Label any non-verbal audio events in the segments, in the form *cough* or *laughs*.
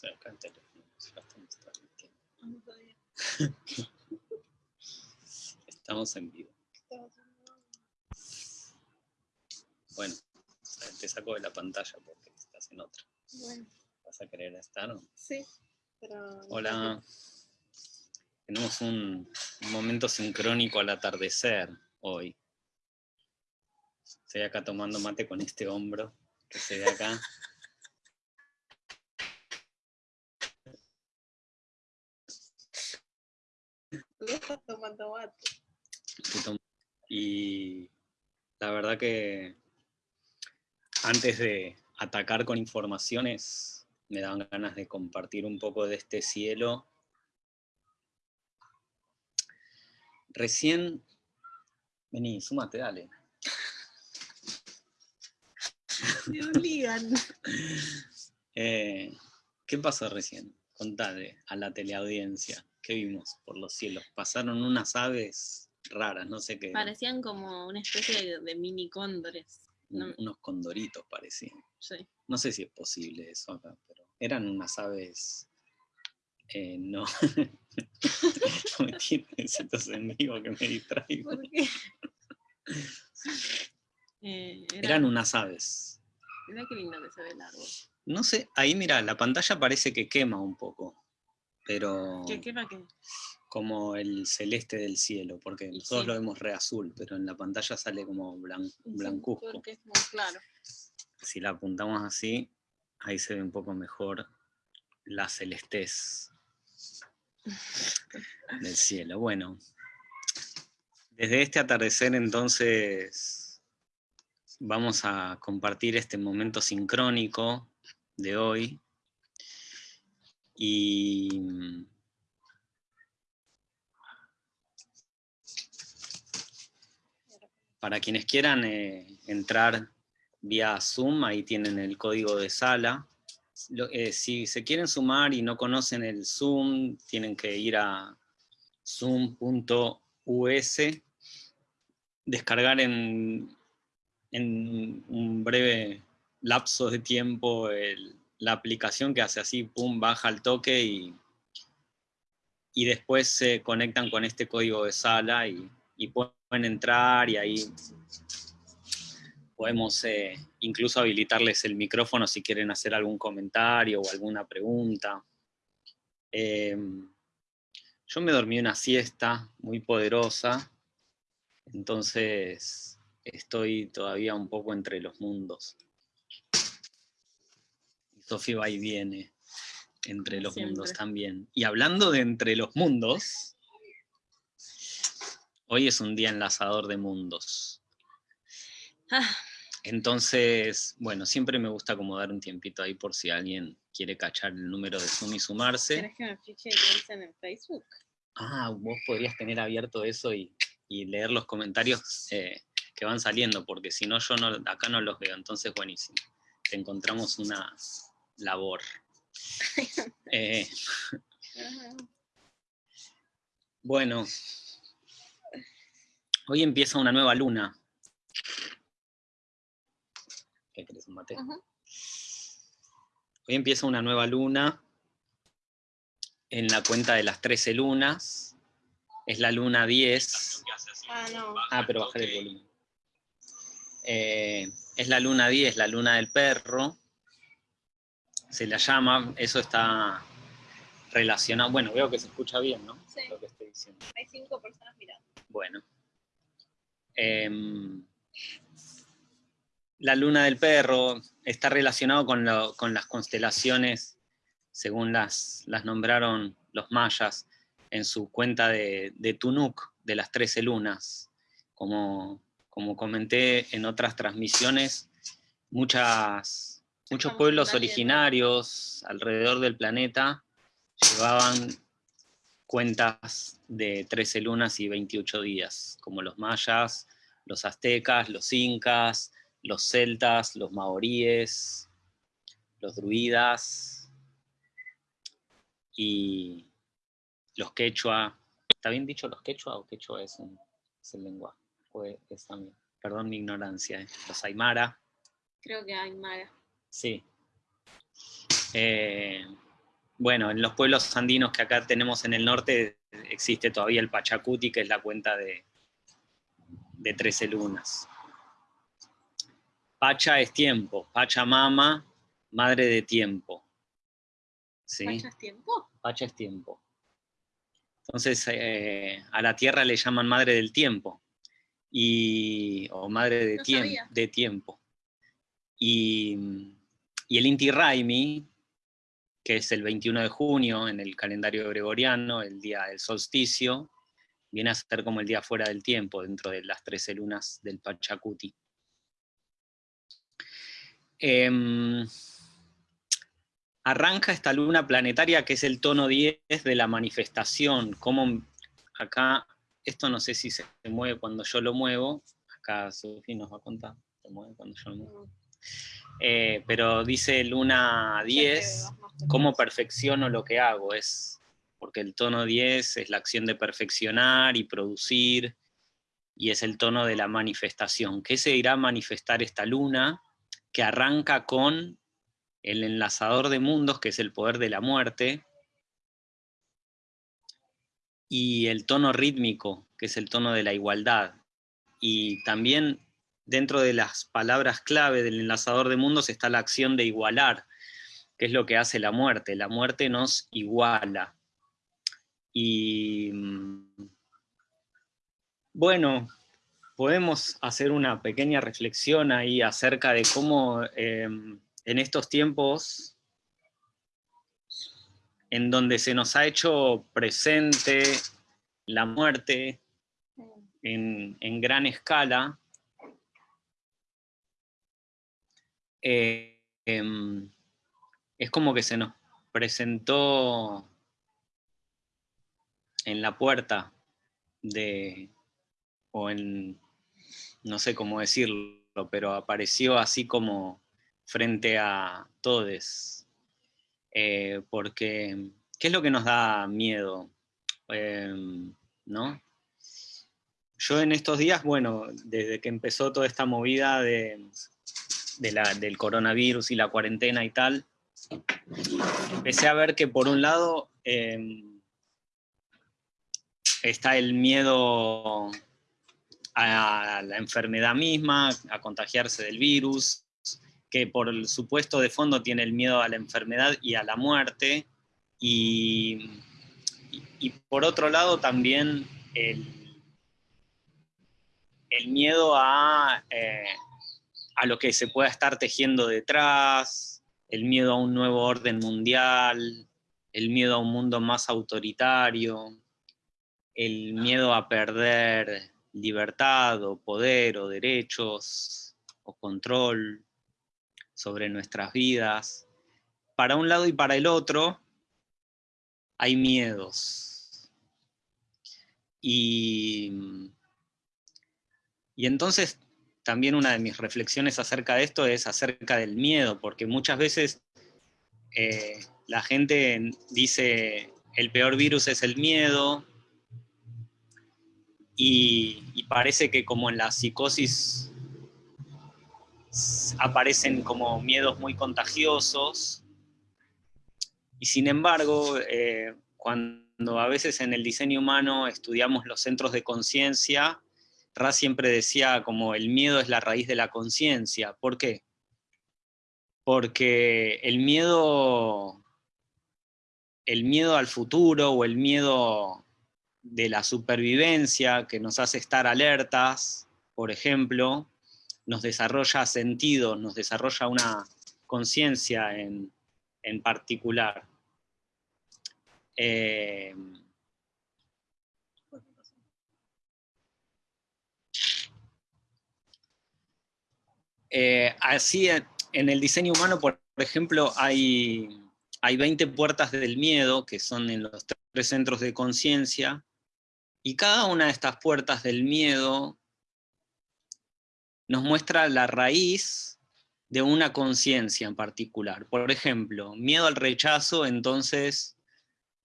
El *laughs* estamos en vivo. Bueno, te saco de la pantalla porque estás en otra. Bueno, ¿Vas a querer estar? o no? sí, pero... Hola. Tenemos un, un momento sincrónico al atardecer hoy. Estoy acá tomando mate con este hombro que se ve acá. *laughs* Tú estás tomando mate. Estoy tom- Y la verdad que antes de atacar con informaciones, me daban ganas de compartir un poco de este cielo. Recién, vení, súmate, dale. Me obligan. *laughs* Eh, ¿Qué pasó recién? Contale a la teleaudiencia. ¿Qué vimos por los cielos? Pasaron unas aves raras, no sé qué. Parecían como una especie de, de mini cóndores. No, Un- Unos condoritos parecían. sí. No sé si es posible eso acá, pero eran unas aves. eh, no. *laughs* no me tires estos en vivo que me distraigo. ¿Por qué? *laughs* Eh, era, Eran unas aves. Mirá qué lindo que se ve el árbol. No sé, ahí mira, la pantalla parece que quema un poco, pero ¿Qué, qué va qué? como el celeste del cielo, porque nosotros sí. lo vemos re azul, pero en la pantalla sale como blan- Sí, blancuzco. Porque es muy claro. Si la apuntamos así, ahí se ve un poco mejor la celestez *laughs* del cielo. Bueno, desde este atardecer entonces vamos a compartir este momento sincrónico de hoy. Y para quienes quieran eh, entrar vía Zoom, ahí tienen el código de sala. Eh, si se quieren sumar y no conocen el Zoom, tienen que ir a zoom.us, descargar en, en un breve lapso de tiempo el- la aplicación que hace así, pum, baja al toque y, y después se conectan con este código de sala y, y pueden entrar y ahí podemos eh, incluso habilitarles el micrófono si quieren hacer algún comentario o alguna pregunta. Eh, yo me dormí una siesta muy poderosa, entonces estoy todavía un poco entre los mundos. Sofía va y viene entre los mundos también. Y hablando de entre los mundos, hoy es un día enlazador de mundos. Ah, Entonces, bueno, siempre me gusta como dar un tiempito ahí por si alguien quiere cachar el número de Zoom y sumarse. ¿Querés que me dicen en Facebook? Ah, vos podrías tener abierto eso y, y leer los comentarios eh, que van saliendo, porque si no, yo no, acá no los veo, entonces buenísimo. Te encontramos una labor. *laughs* Eh, bueno, hoy empieza una nueva luna. ¿Qué querés, un mate? Hoy empieza una nueva luna en la cuenta de las 13 lunas. Es la luna 10. Ah, no. Ah, pero bajar el volumen. Eh, es la luna 10, la luna del perro. Se la llama, eso está relacionado. Bueno, veo que se escucha bien, ¿no? Sí. Lo que estoy diciendo. Hay cinco personas mirando. Bueno. Em, la luna del perro está relacionado con, lo- con las constelaciones, según las, las nombraron los mayas en su cuenta de, de Tunuk, de las 13 lunas. Como, como comenté en otras transmisiones, muchas, muchos pueblos originarios alrededor del planeta llevaban cuentas de 13 lunas y 28 días, como los mayas, los aztecas, los incas, los celtas, los maoríes, los druidas y los quechua. ¿Está bien dicho los quechua o quechua es, un, es el lenguaje? Es, también. Perdón mi ignorancia. ¿eh? Los aymara. Creo que hay Mara. Sí. Eh, bueno, en los pueblos andinos que acá tenemos en el norte existe todavía el Pachacuti, que es la cuenta de, de 13 lunas. Pacha es tiempo, Pachamama, madre de tiempo. ¿Sí? ¿Pacha es tiempo? Pacha es tiempo. Entonces, eh, a la tierra le llaman madre del tiempo, y, o madre de, de tiempo. Y, y, el Inti Raimi, que es el 21 de junio en el calendario gregoriano, el día del solsticio, viene a ser como el día fuera del tiempo, dentro de las 13 lunas del Pachacuti. Em, arranca esta luna planetaria que es el tono 10 de la manifestación, como acá, esto no sé si se mueve cuando yo lo muevo, acá Sofía nos va a contar, se mueve cuando yo lo muevo. Eh, pero dice luna 10, cómo perfecciono lo que hago, es porque el tono 10 es la acción de perfeccionar y producir, y es el tono de la manifestación. ¿Qué se irá a manifestar esta luna? Que arranca con el enlazador de mundos, que es el poder de la muerte, y el tono rítmico, que es el tono de la igualdad. Y también dentro de las palabras clave del enlazador de mundos está la acción de igualar, que es lo que hace la muerte. La muerte nos iguala. Y mm, bueno, podemos hacer una pequeña reflexión ahí acerca de cómo em, en estos tiempos en donde se nos ha hecho presente la muerte en, gran escala, eh, em, es como que se nos presentó en la puerta de, o en, no sé cómo decirlo, pero apareció así como frente a todos. Eh, porque, ¿qué es lo que nos da miedo? Em, ¿No? Yo en estos días, bueno, desde que empezó toda esta movida de, del coronavirus y la cuarentena y tal, empecé a ver que por un lado em, está el miedo a la enfermedad misma, a contagiarse del virus, que por el supuesto de fondo tiene el miedo a la enfermedad y a la muerte, y, por otro lado también el, miedo a, eh, a lo que se pueda estar tejiendo detrás, el miedo a un nuevo orden mundial, el miedo a un mundo más autoritario, el miedo a perder libertad o poder o derechos o control sobre nuestras vidas. Para un lado y para el otro hay miedos. Y, y entonces también una de mis reflexiones acerca de esto es acerca del miedo, porque muchas veces eh, la gente dice el peor virus es el miedo, y, parece que como en la psicosis aparecen como miedos muy contagiosos, y sin embargo, eh, cuando a veces en el diseño humano estudiamos los centros de conciencia, Ra siempre decía como el miedo es la raíz de la conciencia. ¿Por qué? Porque el miedo, el miedo al futuro o el miedo de la supervivencia que nos hace estar alertas, por ejemplo, nos desarrolla sentido, nos desarrolla una conciencia en, particular. Eh, eh, así, en el diseño humano, por ejemplo, hay, hay 20 puertas del miedo, que son en los tres centros de conciencia, y cada una de estas puertas del miedo nos muestra la raíz de una conciencia en particular. Por ejemplo, miedo al rechazo, entonces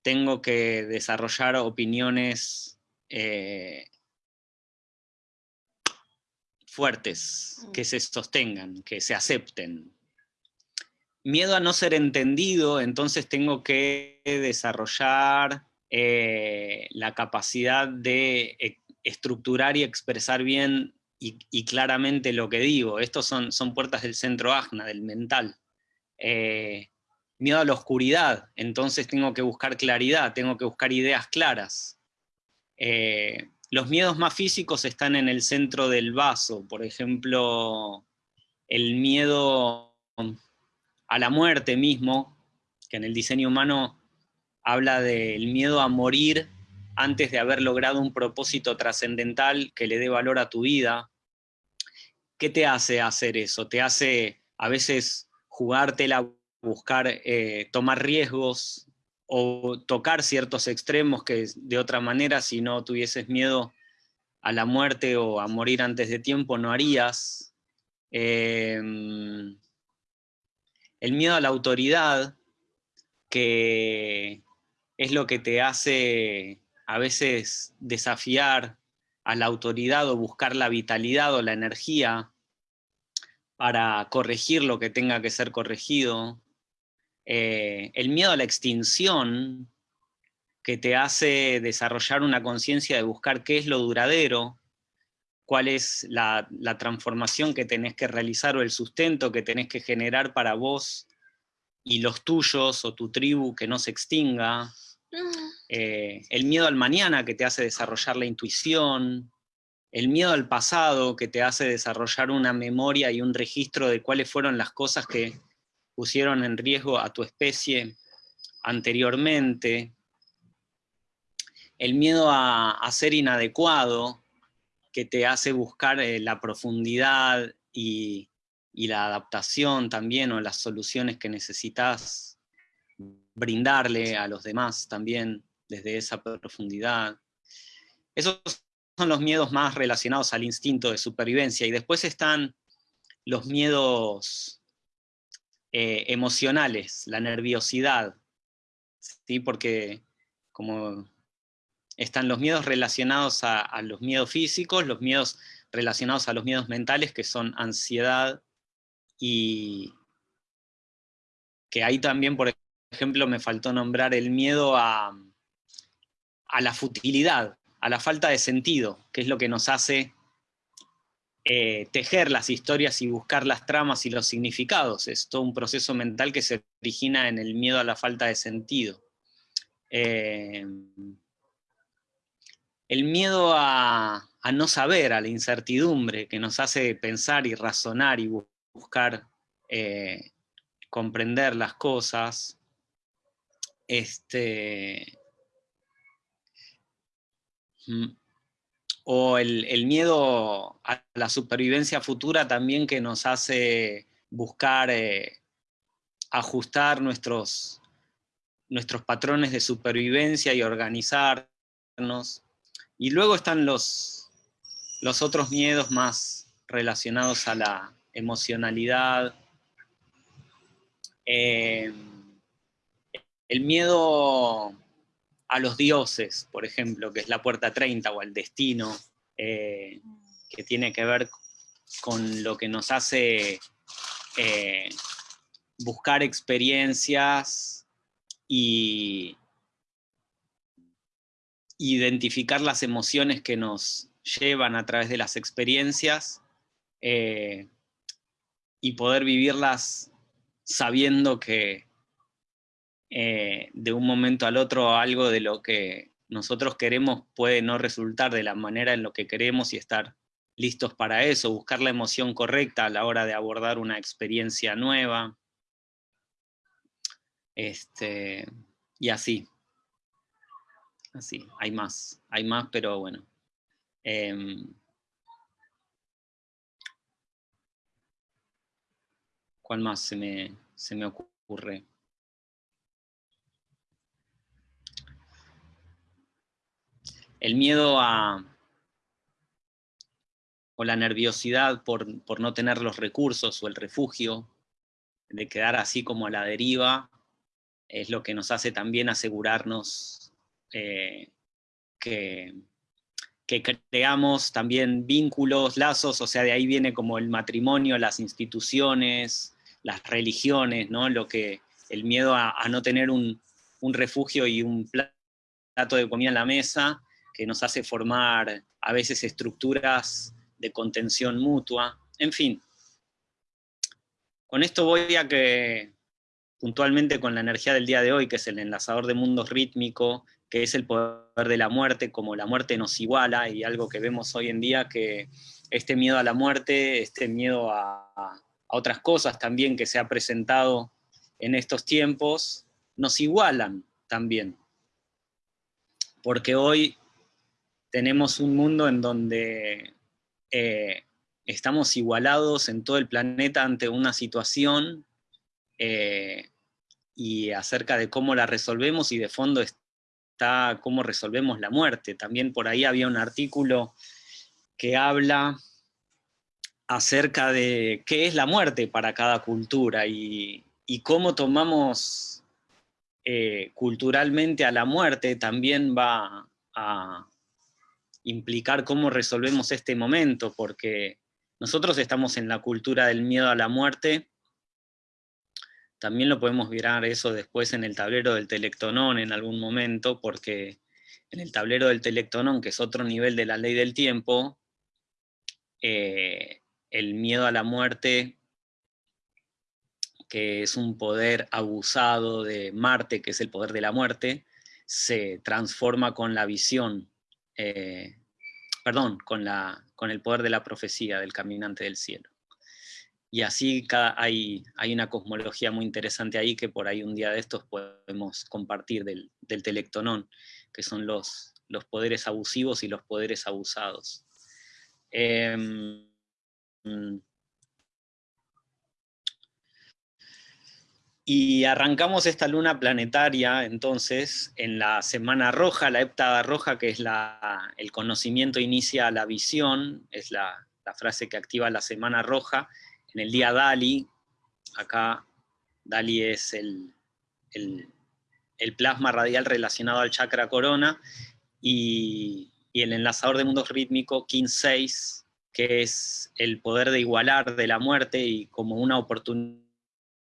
tengo que desarrollar opiniones eh, fuertes, mm. que se sostengan, que se acepten. miedo a no ser entendido, entonces tengo que desarrollar eh, la capacidad de e, estructurar y expresar bien y, claramente lo que digo. Estos son, son puertas del centro ajna, del mental. Eh, miedo a la oscuridad, entonces tengo que buscar claridad, tengo que buscar ideas claras. Eh, los miedos más físicos están en el centro del vaso, por ejemplo, el miedo a la muerte mismo, que en el diseño humano habla del miedo a morir antes de haber logrado un propósito trascendental que le dé valor a tu vida. ¿Qué te hace hacer eso? Te hace a veces jugártela, buscar, eh, tomar riesgos o tocar ciertos extremos que de otra manera, si no tuvieses miedo a la muerte o a morir antes de tiempo, no harías. Em, el miedo a la autoridad, que es lo que te hace a veces desafiar a la autoridad o buscar la vitalidad o la energía para corregir lo que tenga que ser corregido. Eh, el miedo a la extinción, que te hace desarrollar una conciencia de buscar qué es lo duradero, cuál es la, transformación que tenés que realizar o el sustento que tenés que generar para vos y los tuyos o tu tribu que no se extinga, mm. eh, el miedo al mañana que te hace desarrollar la intuición, el miedo al pasado que te hace desarrollar una memoria y un registro de cuáles fueron las cosas que pusieron en riesgo a tu especie anteriormente, el miedo a, ser inadecuado, que te hace buscar eh, la profundidad y, la adaptación también, o las soluciones que necesitas brindarle a los demás también desde esa profundidad. Esos son los miedos más relacionados al instinto de supervivencia. Y después están los miedos eh, emocionales, la nerviosidad, ¿sí? porque como están los miedos relacionados a, los miedos físicos, los miedos relacionados a los miedos mentales, que son ansiedad y que ahí también, por ejemplo, me faltó nombrar el miedo a, la futilidad, a la falta de sentido, que es lo que nos hace eh, tejer las historias y buscar las tramas y los significados. Es todo un proceso mental que se origina en el miedo a la falta de sentido. Eh, el miedo a, no saber, a la incertidumbre, que nos hace pensar y razonar y buscar eh, comprender las cosas. Este, mm, o el, miedo a la supervivencia futura también que nos hace buscar eh, ajustar nuestros, nuestros patrones de supervivencia y organizarnos. Y luego están los, los otros miedos más relacionados a la emocionalidad. Eh, el miedo a los dioses, por ejemplo, que es la puerta 30 o al destino, eh, que tiene que ver con lo que nos hace eh, buscar experiencias y, identificar las emociones que nos llevan a través de las experiencias eh, y poder vivirlas sabiendo que eh, de un momento al otro algo de lo que nosotros queremos puede no resultar de la manera en lo que queremos y estar listos para eso, buscar la emoción correcta a la hora de abordar una experiencia nueva. Este, y así. Así, hay más, hay más, pero bueno. Em, ¿Cuál más se me, se me ocurre? El miedo a, o la nerviosidad por, por, no tener los recursos o el refugio, de quedar así como a la deriva, es lo que nos hace también asegurarnos eh, que, creamos también vínculos, lazos, o sea, de ahí viene como el matrimonio, las instituciones, las religiones, ¿no? Lo que, el miedo a, no tener un, refugio y un plato de comida en la mesa, que nos hace formar a veces estructuras de contención mutua, en fin. Con esto voy a que, puntualmente con la energía del día de hoy, que es el enlazador de mundos rítmico, que es el poder de la muerte, como la muerte nos iguala, y algo que vemos hoy en día, que este miedo a la muerte, este miedo a, a otras cosas también que se ha presentado en estos tiempos, nos igualan también. Porque hoy tenemos un mundo en donde eh, estamos igualados en todo el planeta ante una situación eh, y acerca de cómo la resolvemos y de fondo está cómo resolvemos la muerte. También por ahí había un artículo que habla acerca de qué es la muerte para cada cultura y, cómo tomamos eh, culturalmente a la muerte también va a, implicar cómo resolvemos este momento, porque nosotros estamos en la cultura del miedo a la muerte, también lo podemos mirar eso después en el tablero del telectonón en algún momento, porque en el tablero del telectonón, que es otro nivel de la ley del tiempo, eh, el miedo a la muerte, que es un poder abusado de Marte, que es el poder de la muerte, se transforma con la visión eh, perdón, con, la, con el poder de la profecía del caminante del cielo. Y así hay, hay una cosmología muy interesante ahí que por ahí un día de estos podemos compartir del, del telectonón, que son los, los poderes abusivos y los poderes abusados. Em, Y arrancamos esta luna planetaria, entonces, en la Semana Roja, la heptada roja, que es la, el conocimiento inicia la visión, es la, frase que activa la Semana Roja, en el día Dali, acá Dali es el, el, plasma radial relacionado al chakra corona, y, y el enlazador de mundos rítmico, Kin 6, que es el poder de igualar de la muerte y como una oportunidad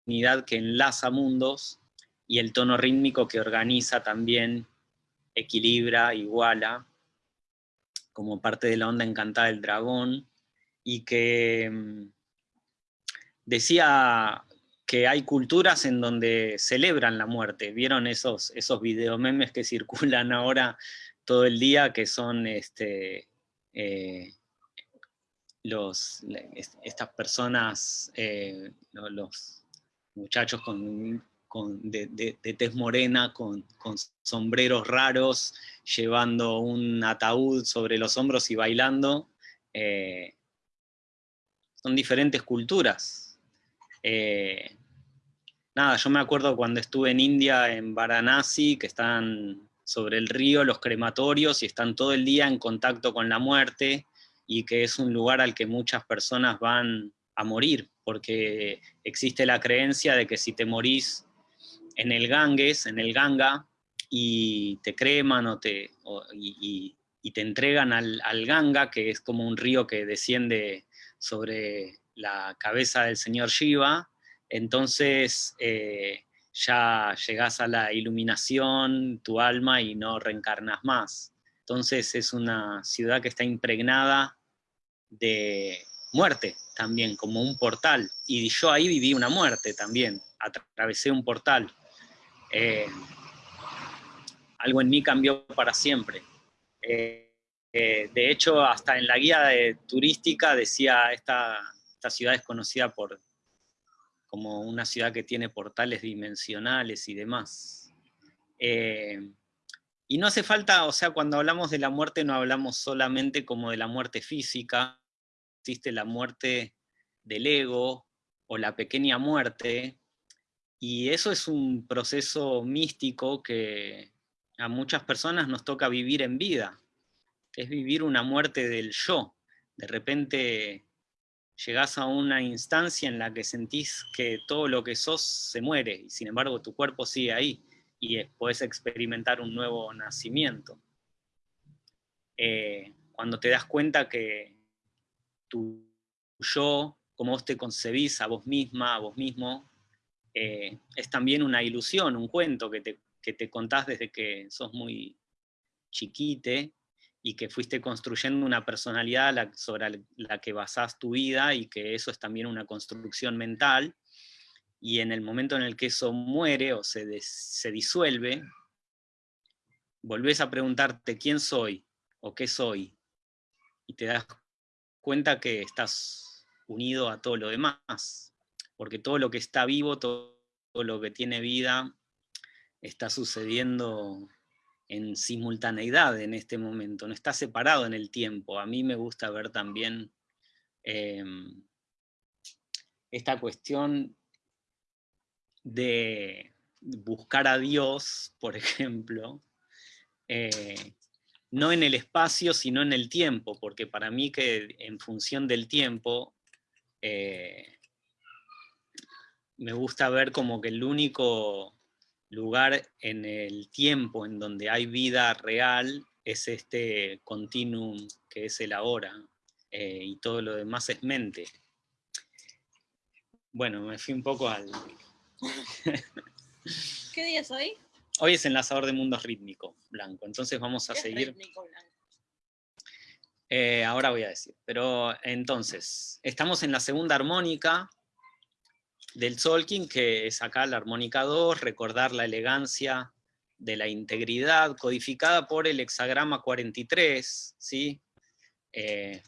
que enlaza mundos y el tono rítmico que organiza también, equilibra, iguala, como parte de la onda encantada del dragón, y que mm, decía que hay culturas en donde celebran la muerte. ¿Vieron esos, esos videomemes que circulan ahora todo el día, que son este, eh, los, estas personas, eh, los muchachos con, de, tez morena, con, sombreros raros, llevando un ataúd sobre los hombros y bailando. Eh, son diferentes culturas. Eh, nada, yo me acuerdo cuando estuve en India, en Varanasi, que están sobre el río los crematorios y están todo el día en contacto con la muerte, y que es un lugar al que muchas personas van a morir, porque existe la creencia de que si te morís en el Ganges, en el Ganga, y te creman o te, y, te entregan al, Ganga, que es como un río que desciende sobre la cabeza del señor Shiva, entonces eh, ya llegás a la iluminación, tu alma, y no reencarnas más. Entonces es una ciudad que está impregnada de muerte, también, como un portal. Y yo ahí viví una muerte también, atravesé un portal. Eh, algo en mí cambió para siempre. Eh, eh, de hecho, hasta en la guía turística decía, esta, esta ciudad es conocida por, como una ciudad que tiene portales dimensionales y demás. y no hace falta, o sea, cuando hablamos de la muerte no hablamos solamente como de la muerte física, existe la muerte del ego o la pequeña muerte, y eso es un proceso místico que a muchas personas nos toca vivir en vida, es vivir una muerte del yo. De repente llegás a una instancia en la que sentís que todo lo que sos se muere, y sin embargo tu cuerpo sigue ahí, y puedes experimentar un nuevo nacimiento. Eh, cuando te das cuenta que tu yo cómo vos te concebís a vos misma, a vos mismo, eh, es también una ilusión, un cuento que te, que te contás desde que sos muy chiquite, y que fuiste construyendo una personalidad sobre la que basás tu vida y que eso es también una construcción mental, y en el momento en el que eso muere o se, se disuelve, volvés a preguntarte quién soy o qué soy, y te das cuenta que estás unido a todo lo demás, porque todo lo que está vivo, todo lo que tiene vida, está sucediendo en simultaneidad en este momento, no está separado en el tiempo. A mí me gusta ver también em, esta cuestión de buscar a Dios, por *laughs* ejemplo, eh, no en el espacio, sino en el tiempo, porque para mí que en función del tiempo, eh, me gusta ver como que el único lugar en el tiempo en donde hay vida real es este continuum que es el ahora, eh, y todo lo demás es mente. Bueno, me fui un poco al... *laughs* ¿Qué día es hoy? Hoy es enlazador de mundos rítmico, blanco, entonces vamos a seguir... Eh, ahora voy a decir, pero entonces, estamos en la segunda armónica, del Solkin, que es acá la armónica 2, recordar la elegancia de la integridad, codificada por el hexagrama 43, ¿sí? Eh,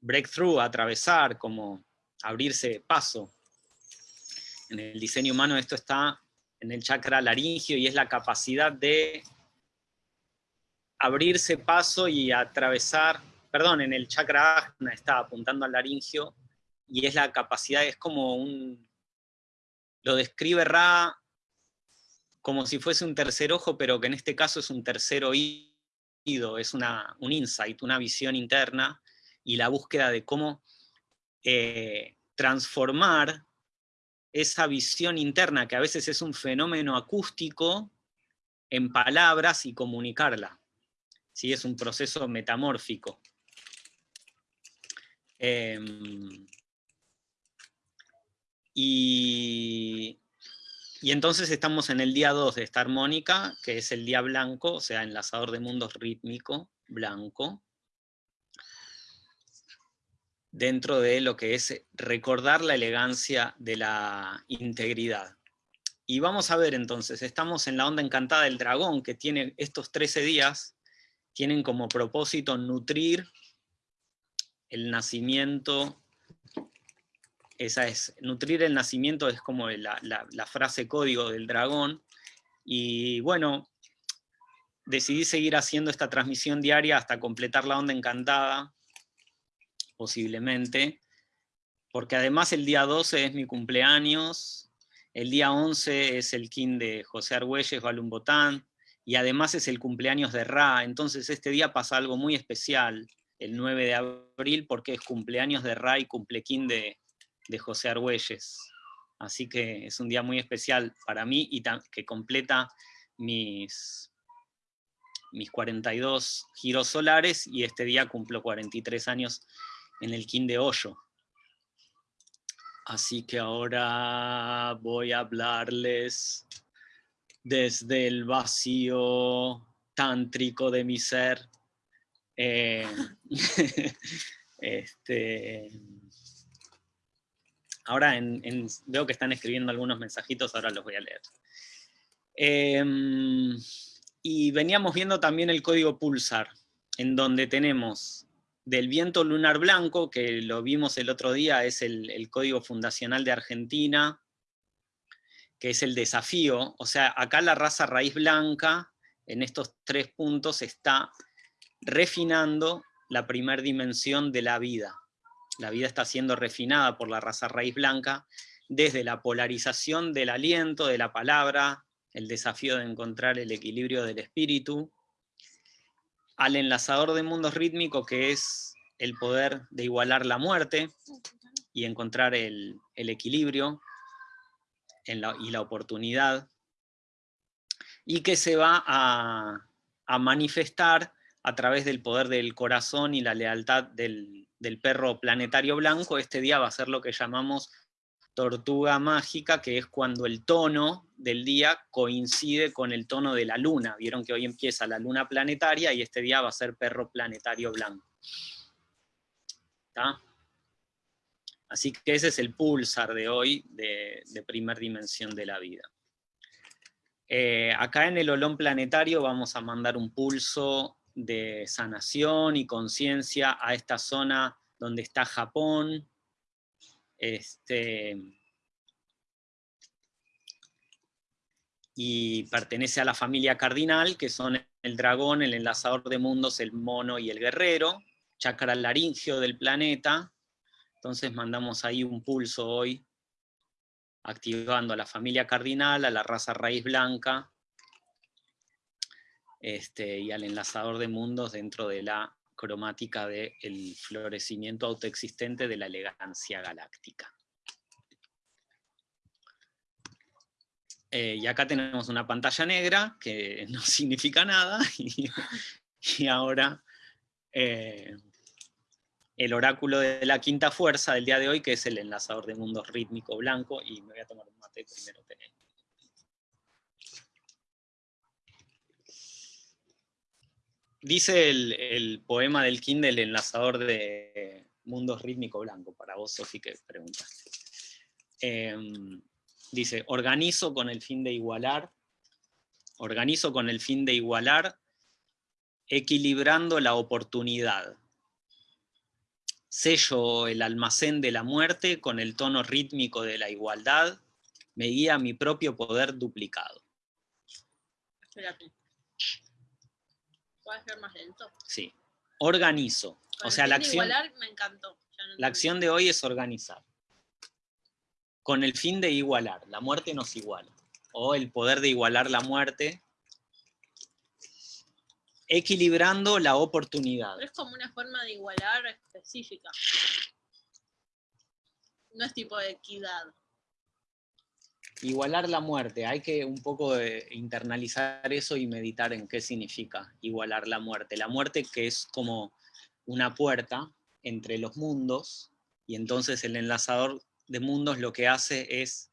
breakthrough, atravesar, como abrirse paso. En el diseño humano esto está en el chakra laringio y es la capacidad de abrirse paso y atravesar, perdón, en el chakra ajna está apuntando al laringio, y es la capacidad, es como un, lo describe Ra como si fuese un tercer ojo, pero que en este caso es un tercer oído, es una, un insight, una visión interna, y la búsqueda de cómo eh, transformar esa visión interna, que a veces es un fenómeno acústico, en palabras y comunicarla. ¿Sí? Es un proceso metamórfico. Em, y, entonces estamos en el día 2 de esta armónica, que es el día blanco, o sea, enlazador de mundos rítmico, blanco, dentro de lo que es recordar la elegancia de la integridad. Y vamos a ver entonces, estamos en la onda encantada del dragón, que tiene estos 13 días, tienen como propósito nutrir el nacimiento esa es, nutrir el nacimiento es como la, frase código del dragón, y bueno, decidí seguir haciendo esta transmisión diaria hasta completar la onda encantada, posiblemente, porque además el día 12 es mi cumpleaños, el día 11 es el kin de José Argüelles, Balum Botán, y además es el cumpleaños de Ra, entonces este día pasa algo muy especial, el 9 de abril, porque es cumpleaños de Ra y cumplequín de, de José Argüelles. Así que es un día muy especial para mí y que completa mis, mis 42 giros solares y este día cumplo 43 años en el Kin de Hoyo. Así que ahora voy a hablarles desde el vacío tántrico de mi ser. Eh, *laughs* este, Ahora veo que están escribiendo algunos mensajitos, ahora los voy a leer. Em, y veníamos viendo también el código pulsar, en donde tenemos del viento lunar blanco, que lo vimos el otro día, es el, código fundacional de Argentina, que es el desafío, o sea, acá la raza raíz blanca, en estos tres puntos, está refinando la primera dimensión de la vida. La vida está siendo refinada por la raza raíz blanca desde la polarización del aliento, de la palabra, el desafío de encontrar el equilibrio del espíritu, al enlazador de mundos rítmicos que es el poder de igualar la muerte y encontrar el, equilibrio y la oportunidad, y que se va a, manifestar a través del poder del corazón y la lealtad del perro planetario blanco, este día va a ser lo que llamamos tortuga mágica, que es cuando el tono del día coincide con el tono de la luna. Vieron que hoy empieza la luna planetaria y este día va a ser perro planetario blanco. Así que ese es el pulsar de hoy de, de primer dimensión de la vida. Eh, acá en el olón planetario vamos a mandar un pulso de sanación y conciencia a esta zona donde está Japón, este, y pertenece a la familia cardinal, que son el dragón, el enlazador de mundos, el mono y el guerrero, chakra laringio del planeta, entonces mandamos ahí un pulso hoy activando a la familia cardinal, a la raza raíz blanca, este, y al enlazador de mundos dentro de la cromática del florecimiento autoexistente de la elegancia galáctica. Eh, y acá tenemos una pantalla negra que *laughs* no significa nada, *laughs* y, ahora eh, el oráculo de la quinta fuerza del día de hoy, que es el enlazador de mundos rítmico blanco, y me voy a tomar un mate primero. Dice el, poema del Kindle, enlazador de mundos rítmico blanco, para vos, Sofi, que preguntaste. Em, dice, organizo con el fin de igualar, organizo con el fin de igualar, equilibrando la oportunidad sello el almacén de la muerte con el tono rítmico de la igualdad, me guía mi propio poder duplicado. Espérate. ¿Puedes ser más lento? Sí. Organizo. o sea, la acción, me encantó. la acción de hoy es organizar. Con el fin de igualar. La muerte nos iguala. O el poder de igualar la muerte equilibrando la oportunidad. Pero es como una forma de igualar específica. No es tipo de equidad. Igualar la muerte, hay que un poco internalizar eso y meditar en qué significa igualar la muerte. La muerte que es como una puerta entre los mundos, y entonces el enlazador de mundos lo que hace es,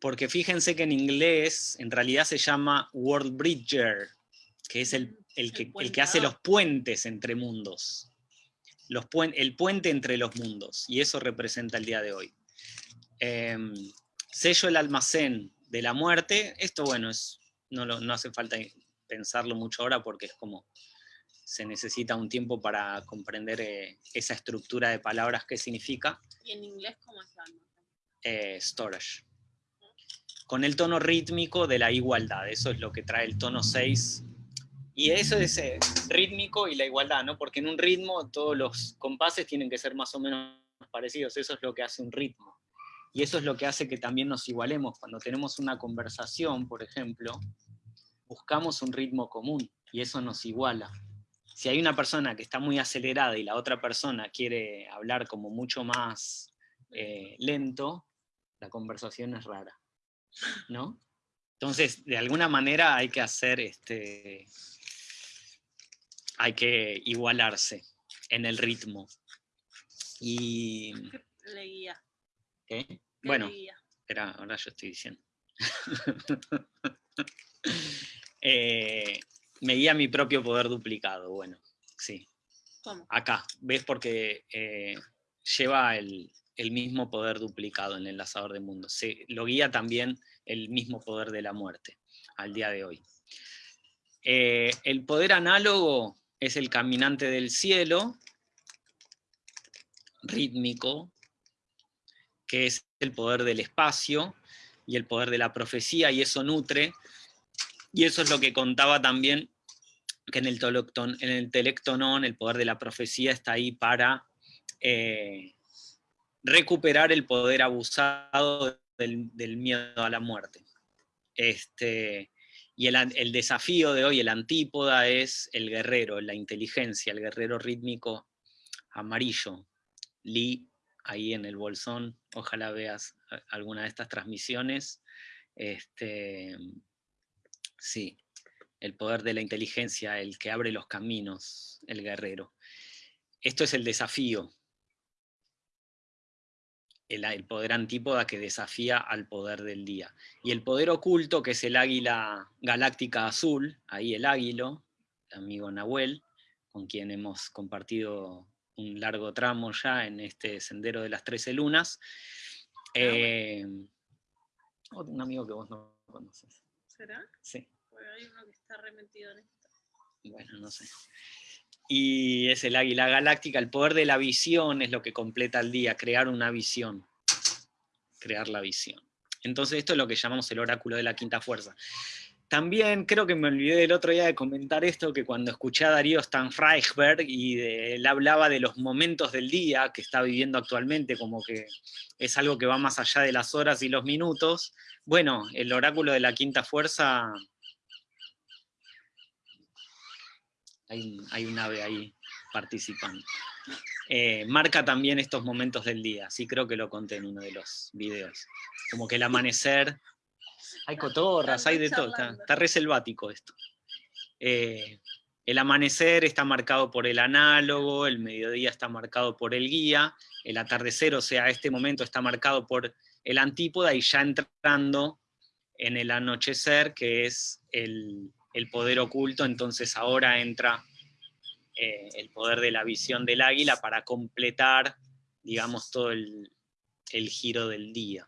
porque fíjense que en inglés en realidad se llama World Bridger, que es el el que, hace los puentes entre mundos. Los el puente entre los mundos, y eso representa el día de hoy. Em, sello el almacén de la muerte, esto bueno, es, no, no hace falta pensarlo mucho ahora porque es como se necesita un tiempo para comprender eh, esa estructura de palabras que significa. ¿Y en inglés cómo es almacén? Eh, storage. Con el tono rítmico de la igualdad, eso es lo que trae el tono 6 y eso es eh, rítmico y la igualdad, ¿no? Porque en un ritmo todos los compases tienen que ser más o menos parecidos, eso es lo que hace un ritmo. Y eso es lo que hace que también nos igualemos. Cuando tenemos una conversación, por ejemplo, buscamos un ritmo común y eso nos iguala. Si hay una persona que está muy acelerada y la otra persona quiere hablar como mucho más eh, lento, la conversación es rara, ¿no? Entonces, de alguna manera hay que hacer este, hay que igualarse en el ritmo. Y... Leía. ¿Qué? Bueno, Espera, ahora yo estoy diciendo. *laughs* Eh, me guía mi propio poder duplicado, bueno, sí. ¿Cómo? Acá, ¿ves? Porque eh, lleva el, mismo poder duplicado en el enlazador de mundos. Se, lo guía también el mismo poder de la muerte al día de hoy. Eh, el poder análogo es el caminante del cielo, rítmico, que es el poder del espacio y el poder de la profecía, y eso nutre, y eso es lo que contaba también, que en el, en el telectonón el poder de la profecía está ahí para eh, recuperar el poder abusado del, miedo a la muerte. Este, y el, desafío de hoy, el antípoda, es el guerrero, la inteligencia, el guerrero rítmico amarillo. Lee, ahí en el bolsón, ojalá veas alguna de estas transmisiones. Este, sí, el poder de la inteligencia, el que abre los caminos, el guerrero. esto es el desafío. El, el, poder antípoda que desafía al poder del día. Y el poder oculto, que es el águila galáctica azul, ahí el águilo, el amigo Nahuel, con quien hemos compartido un largo tramo ya en este sendero de las trece lunas. Ah, eh, un amigo que vos no conoces. ¿Será? Sí. Porque hay uno que está remetido en esto. Bueno, no sé. Y es el águila galáctica, el poder de la visión es lo que completa el día, crear una visión. Crear la visión. Entonces esto es lo que llamamos el oráculo de la quinta fuerza. También creo que me olvidé el otro día de comentar esto, que cuando escuché a Darío Stanfreichberg y él hablaba de los momentos del día que está viviendo actualmente, como que es algo que va más allá de las horas y los minutos, bueno, el oráculo de la quinta fuerza, hay, hay un ave ahí participando, eh, marca también estos momentos del día, sí creo que lo conté en uno de los videos, como que el amanecer hay cotorras, hay de todo, está, re selvático esto. Eh, el amanecer está marcado por el análogo, el mediodía está marcado por el guía, el atardecer, o sea, este momento está marcado por el antípoda y ya entrando en el anochecer, que es el, poder oculto, entonces ahora entra eh, el poder de la visión del águila para completar, digamos, todo el giro del día.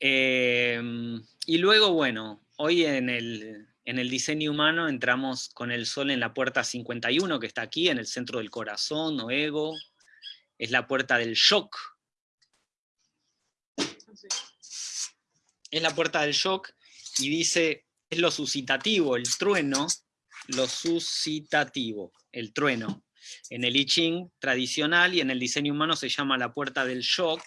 Em, y luego, bueno, hoy en el, diseño humano entramos con el sol en la puerta 51, que está aquí, en el centro del corazón o ego. Es la puerta del shock. Es la puerta del shock y dice, es lo suscitativo, el trueno, lo suscitativo, el trueno. En el I Ching tradicional y en el diseño humano se llama la puerta del shock,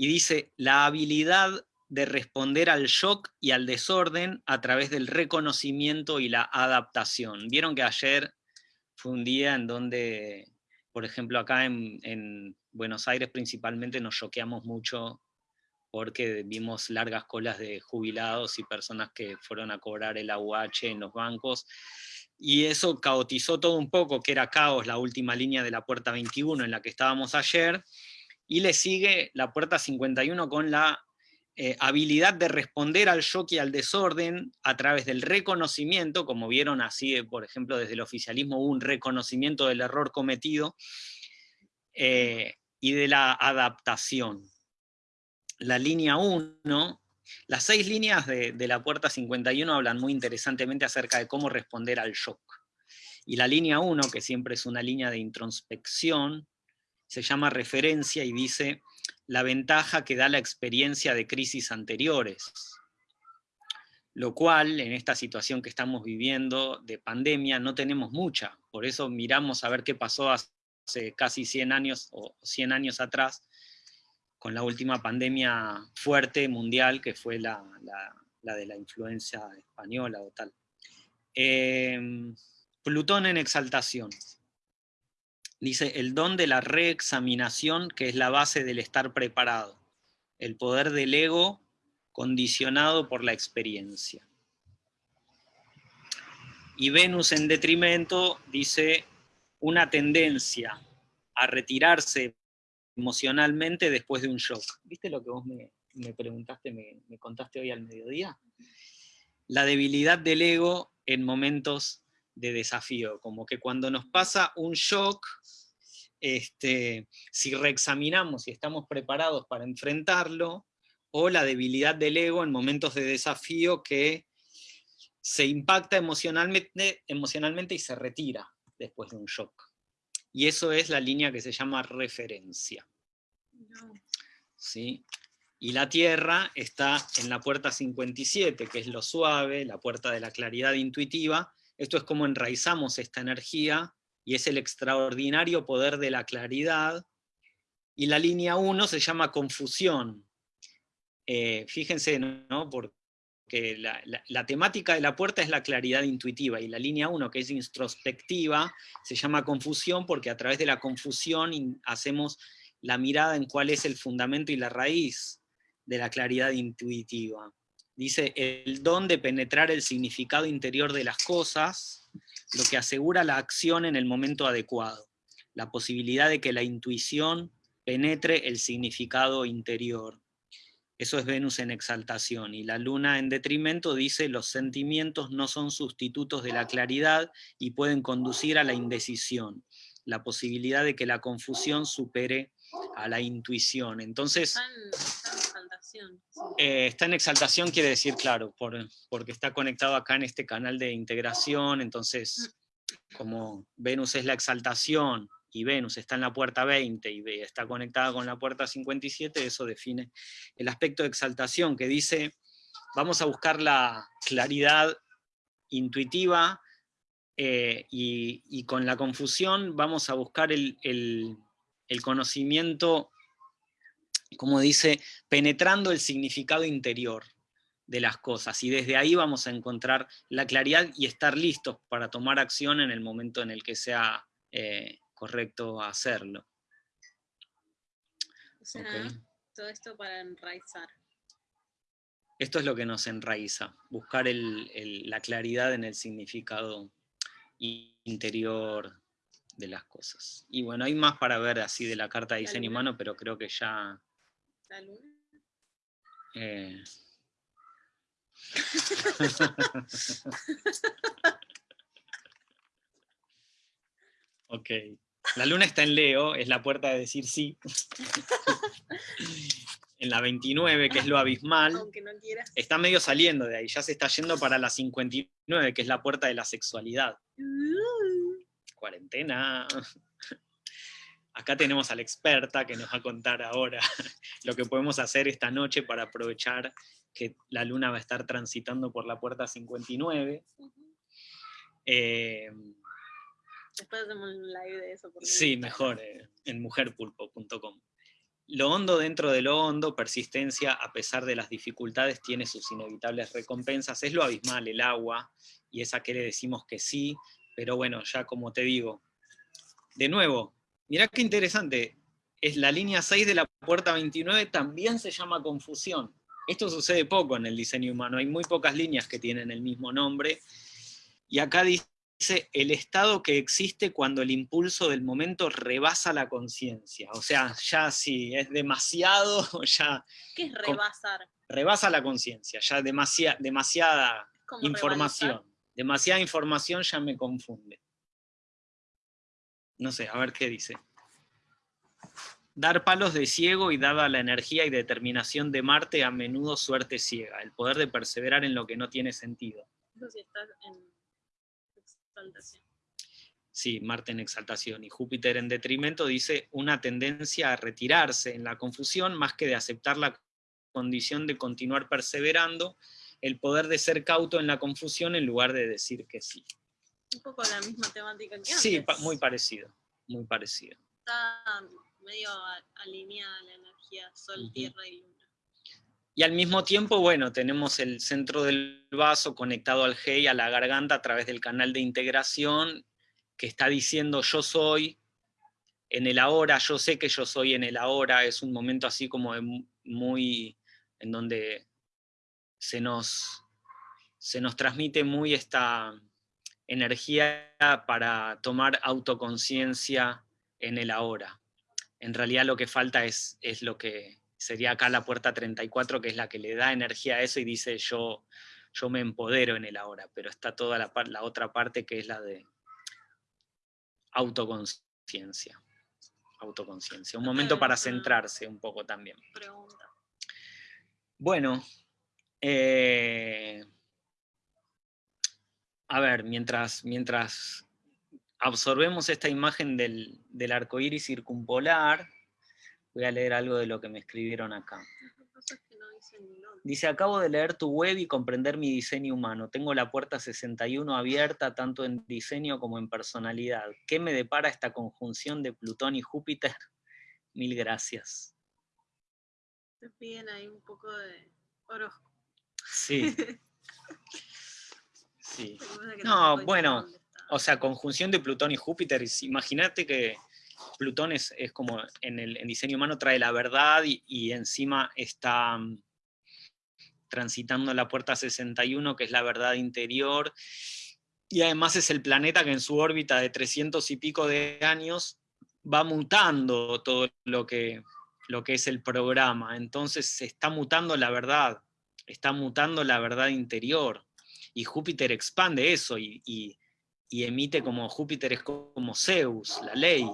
y dice, la habilidad de responder al shock y al desorden a través del reconocimiento y la adaptación. Vieron que ayer fue un día en donde, por ejemplo, acá en, Buenos Aires principalmente nos choqueamos mucho porque vimos largas colas de jubilados y personas que fueron a cobrar el AUH en los bancos, y eso caotizó todo un poco, que era caos la última línea de la puerta 21 en la que estábamos ayer, y le sigue la puerta 51 con la eh, habilidad de responder al shock y al desorden a través del reconocimiento, como vieron así, eh, por ejemplo, desde el oficialismo hubo un reconocimiento del error cometido, eh, y de la adaptación. La línea 1, las seis líneas de, de la puerta 51 hablan muy interesantemente acerca de cómo responder al shock. Y la línea 1, que siempre es una línea de introspección, se llama referencia y dice la ventaja que da la experiencia de crisis anteriores. Lo cual, en esta situación que estamos viviendo de pandemia, no tenemos mucha. Por eso miramos a ver qué pasó hace casi 100 años o 100 años atrás, con la última pandemia fuerte mundial, que fue la, de la influencia española o tal. Em, Plutón en exaltación. Dice, el don de la reexaminación, que es la base del estar preparado. El poder del ego condicionado por la experiencia. Y Venus en detrimento dice una tendencia a retirarse emocionalmente después de un shock. ¿Viste lo que vos me, preguntaste, me, contaste hoy al mediodía? La debilidad del ego en momentos de desafío, como que cuando nos pasa un shock, este, si reexaminamos y estamos preparados para enfrentarlo, o la debilidad del ego en momentos de desafío que se impacta emocionalmente, emocionalmente y se retira después de un shock. Y eso es la línea que se llama referencia. ¿Sí? Y la Tierra está en la puerta 57, que es lo suave, la puerta de la claridad intuitiva, esto es como enraizamos esta energía, y es el extraordinario poder de la claridad, y la línea 1 se llama confusión. Eh, fíjense, ¿no? Porque la, temática de la puerta es la claridad intuitiva, y la línea 1, que es introspectiva, se llama confusión porque a través de la confusión hacemos la mirada en cuál es el fundamento y la raíz de la claridad intuitiva dice, el don de penetrar el significado interior de las cosas, lo que asegura la acción en el momento adecuado, la posibilidad de que la intuición penetre el significado interior. Eso es Venus en exaltación. Y la luna en detrimento dice los sentimientos no son sustitutos de la claridad y pueden conducir a la indecisión, la posibilidad de que la confusión supere a la intuición. Entonces, Exaltación. eh, está en exaltación quiere decir, claro, por- porque está conectado acá en este canal de integración, entonces, como Venus es la exaltación, y Venus está en la puerta 20 y está conectada con la puerta 57, eso define el aspecto de exaltación, que dice, vamos a buscar la claridad intuitiva, eh, y, y con la confusión vamos a buscar el, el- el conocimiento, como dice, penetrando el significado interior de las cosas, y desde ahí vamos a encontrar la claridad y estar listos para tomar acción en el momento en el que sea eh, correcto hacerlo. O sea, ¿ok? todo esto para enraizar. Esto es lo que nos enraiza, buscar el- el- la claridad en el significado interior de las cosas. Y bueno, hay más para ver así de la carta de diseño humano, pero creo que ya... La luna. eh, *laughs* ok. La luna está en Leo, es la puerta de decir sí. en la 29, que es lo abismal. Aunque no quieras. está medio saliendo de ahí, ya se está yendo para la 59, que es la puerta de la sexualidad. Uh, Cuarentena. Acá tenemos a la experta que nos va a contar ahora *laughs* lo que podemos hacer esta noche para aprovechar que la luna va a estar transitando por la puerta 59. ujú. Eh, Después hacemos un live de eso. porque sí, mejor, eh, en mujerpulpo.com. Lo hondo dentro de lo hondo, persistencia a pesar de las dificultades, tiene sus inevitables recompensas. Es lo abismal, el agua, y esa que le decimos que sí, pero bueno, ya como te digo, de nuevo, mirá qué interesante, es la línea 6 de la puerta 29, también se llama confusión. Esto sucede poco en el diseño humano, hay muy pocas líneas que tienen el mismo nombre, y acá dice el estado que existe cuando el impulso del momento rebasa la conciencia. O sea, ya si es demasiado, *laughs* ya ¿Qué es rebasar? rebasa la conciencia, ya demasiada, demasiada ¿Cómo información. Demasiada información ya me confunde. No sé, a ver qué dice. Dar palos de ciego y dada la energía y determinación de Marte, a menudo suerte ciega, el poder de perseverar en lo que no tiene sentido. Eso sí está en exaltación. Sí, Marte en exaltación y Júpiter en detrimento dice una tendencia a retirarse en la confusión más que de aceptar la condición de continuar perseverando, el poder de ser cauto en la confusión en lugar de decir que sí. Un poco la misma temática que Sí, antes. pa- muy parecido, muy parecido. Está medio alineada la energía Sol. Tierra y Luna. Y al mismo tiempo, bueno, tenemos el centro del vaso conectado al G y a la garganta a través del canal de integración que está diciendo yo soy en el ahora, yo sé que yo soy en el ahora, es un momento así como muy, en donde se nos, se nos transmite muy esta energía para tomar autoconciencia en el ahora. En realidad lo que falta es, es lo que sería acá la puerta 34, que es la que le da energía a eso y dice yo, yo me empodero en el ahora, pero está toda la, otra parte que es la de autoconciencia. Autoconciencia. Un momento para centrarse un poco también. Pregunta. Bueno, eh, a ver, mientras, mientras absorbemos esta imagen del, del arco iris circumpolar, voy a leer algo de lo que me escribieron acá. Dice acabo de leer tu web y comprender mi diseño humano. Tengo la puerta 61 abierta tanto en diseño como en personalidad. ¿Qué me depara esta conjunción de Plutón y Júpiter? Mil gracias. Te piden ahí un poco de horóscopo. Sí. *laughs* Sí. No, bueno. O sea, conjunción de Plutón y Júpiter. Imagínate que Plutón es, es como en el en diseño humano trae la verdad y, y encima está mm, transitando la puerta 61, que es la verdad interior. y además es el planeta que en su órbita de 300 y pico de años va mutando todo lo que, lo que es el programa. Entonces se está mutando la verdad, está mutando la verdad interior. Y Júpiter expande eso y, emite como Júpiter es como Zeus, la ley.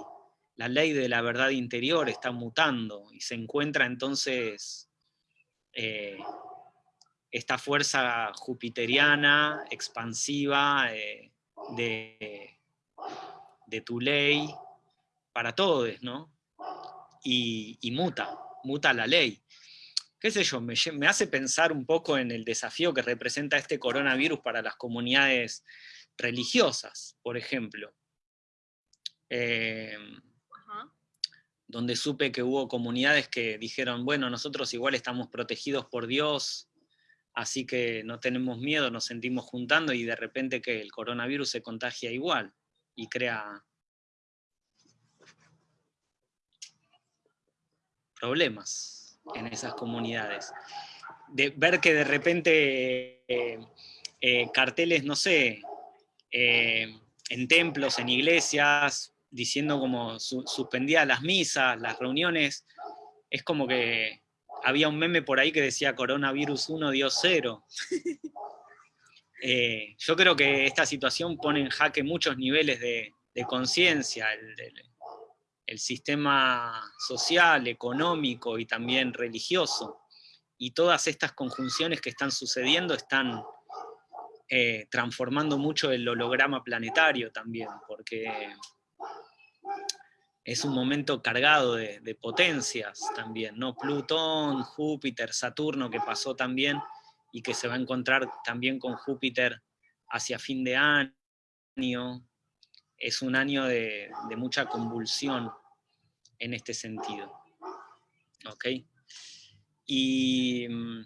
La ley de la verdad interior está mutando y se encuentra entonces eh, esta fuerza jupiteriana, expansiva eh, de, de, tu ley para todos, ¿no? Y, muta, muta la ley. ¿Qué sé yo? Me, me, hace pensar un poco en el desafío que representa este coronavirus para las comunidades religiosas, por ejemplo. Eh, donde supe que hubo comunidades que dijeron, bueno, nosotros igual estamos protegidos por Dios, así que no tenemos miedo, nos sentimos juntando y de repente que el coronavirus se contagia igual y crea problemas en esas comunidades. De ver que de repente eh, eh, carteles, no sé, eh, en templos, en iglesias, diciendo como suspendía las misas, las reuniones, es como que había un meme por ahí que decía coronavirus 1, Dios 0. *laughs* Eh, yo creo que esta situación pone en jaque muchos niveles de, conciencia, el, sistema social, económico y también religioso. Y todas estas conjunciones que están sucediendo están eh, transformando mucho el holograma planetario también, porque es un momento cargado de, potencias también, ¿no? Plutón, Júpiter, Saturno, que pasó también y que se va a encontrar también con Júpiter hacia fin de año. Es un año de, mucha convulsión en este sentido. ¿Ok? Y mm,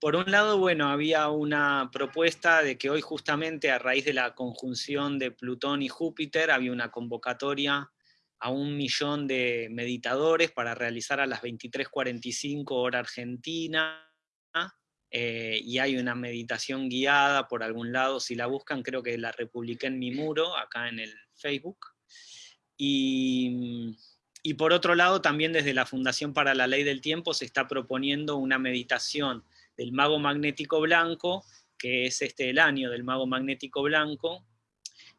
por un lado, bueno, había una propuesta de que hoy justamente a raíz de la conjunción de Plutón y Júpiter había una convocatoria a un millón de meditadores para realizar a las 23.45 hora argentina, eh, y hay una meditación guiada por algún lado, si la buscan creo que la republiqué en mi muro, acá en el Facebook. Y, y por otro lado, también desde la Fundación para la Ley del Tiempo se está proponiendo una meditación del mago magnético blanco, que es este el año del mago magnético blanco,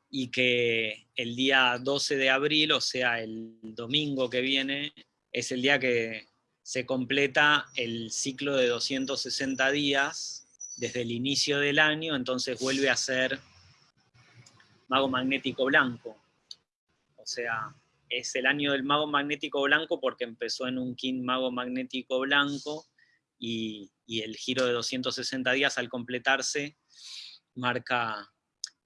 y que el día 12 de abril, o sea, el domingo que viene, es el día que se completa el ciclo de 260 días desde el inicio del año, entonces vuelve a ser mago magnético blanco. O sea, es el año del mago magnético blanco porque empezó en un king mago magnético blanco y, y el giro de 260 días al completarse marca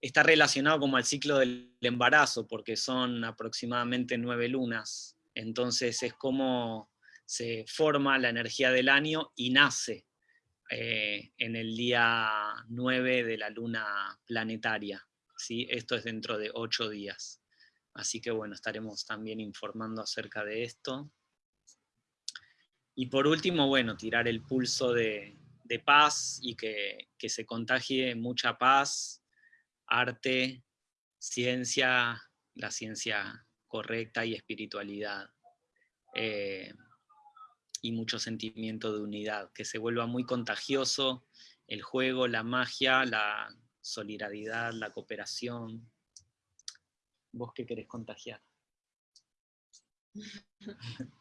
está relacionado como al ciclo del embarazo, porque son aproximadamente nueve lunas. Entonces es como se forma la energía del año y nace eh, en el día 9 de la luna planetaria. ¿sí? Esto es dentro de ocho días. Así que bueno, estaremos también informando acerca de esto. Y por último, bueno, tirar el pulso de, paz y que, que se contagie mucha paz arte, ciencia, la ciencia correcta y espiritualidad. Eh, y mucho sentimiento de unidad, que se vuelva muy contagioso el juego, la magia, la solidaridad, la cooperación. ¿Vos qué querés contagiar? *laughs*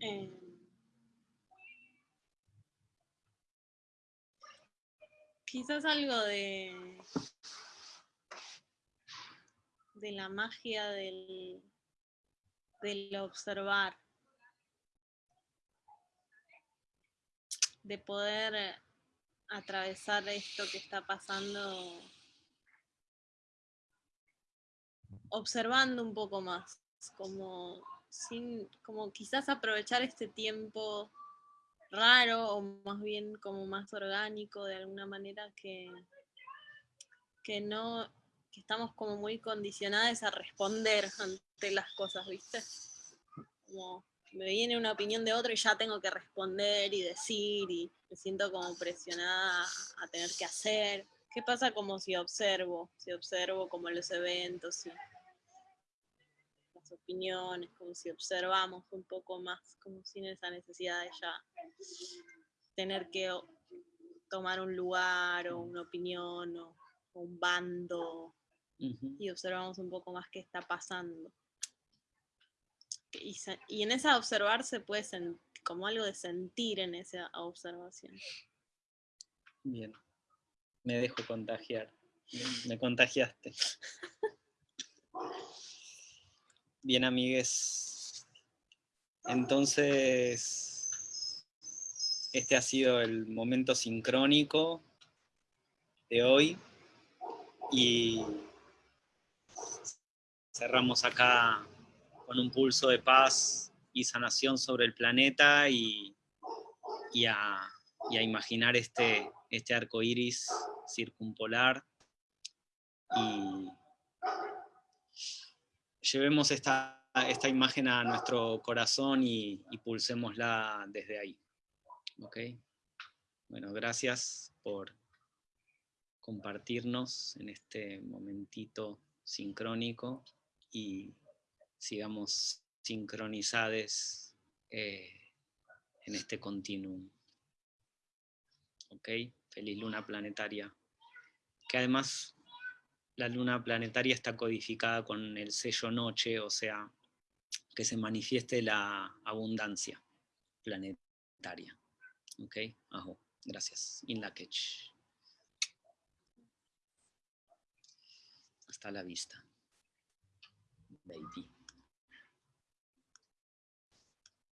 Eh, Quizás algo de, de la magia del, del observar, de poder atravesar esto que está pasando observando un poco más, como, sin, como quizás aprovechar este tiempo raro o más bien como más orgánico de alguna manera que, que no, que estamos como muy condicionadas a responder ante las cosas, ¿viste? Como me viene una opinión de otro y ya tengo que responder y decir y me siento como presionada a tener que hacer. ¿Qué pasa como si observo? Si observo como los eventos y las opiniones, como si observamos un poco más, como sin esa necesidad de ya tener que tomar un lugar o una opinión o, un bando y observamos un poco más qué está pasando. Y, en esa observar se puede sentir como algo de sentir en esa observación. Bien, me dejo contagiar, me contagiaste. Bien, amigues. Entonces, este ha sido el momento sincrónico de hoy y cerramos acá con un pulso de paz y sanación sobre el planeta y, a, imaginar este, este arco iris circumpolar. Y llevemos esta, esta imagen a nuestro corazón y, y pulsémosla desde ahí. ¿Ok? Bueno, gracias por compartirnos en este momentito sincrónico y sigamos sincronizados eh, en este continuum. ¿Ok? Feliz luna planetaria. Que además la luna planetaria está codificada con el sello noche, o sea, que se manifieste la abundancia planetaria. ¿Ok? Ajo. Gracias. In la Hasta la vista. baby